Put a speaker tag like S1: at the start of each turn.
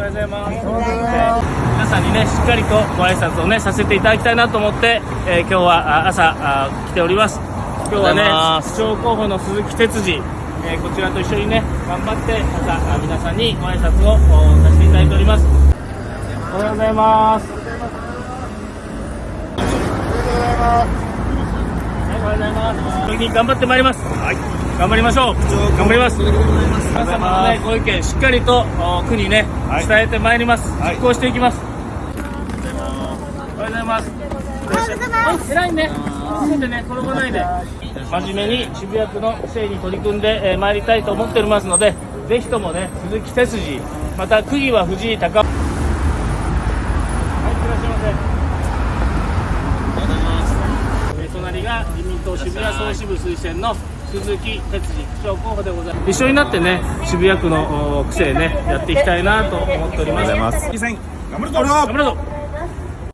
S1: はようございます。皆さんにねしっかりとご挨拶をねさせていただきたいなと思って、えー今日はあ朝あ来ております。今日はね市長候補の鈴木哲司、えーこちらと一緒にね頑張って朝あ皆さんにご挨拶をおさせていただいております。おはようございます。はい、おはようございます。頑張ってまいります。はい。頑張りましょう。頑張ります。皆様のね、ご意見しっかりとお区にね、伝えてまいります。実行していきます。おはようございます。おはようございます。はい、偉いね。気をつけてね、転ばないで。真面目に渋谷区の整理に取り組んで、えー、参りたいと思っておりますので、ぜひともね、鈴木哲司、また区議は藤井隆。はい、いらっしゃいませ。えー隣が自民党渋谷総支部推薦の鈴木哲司区長候補でございます。一緒になってね渋谷区のお区政ねやっていきたいなと思っております。
S2: 頑張るぞ。
S1: 頑張るぞ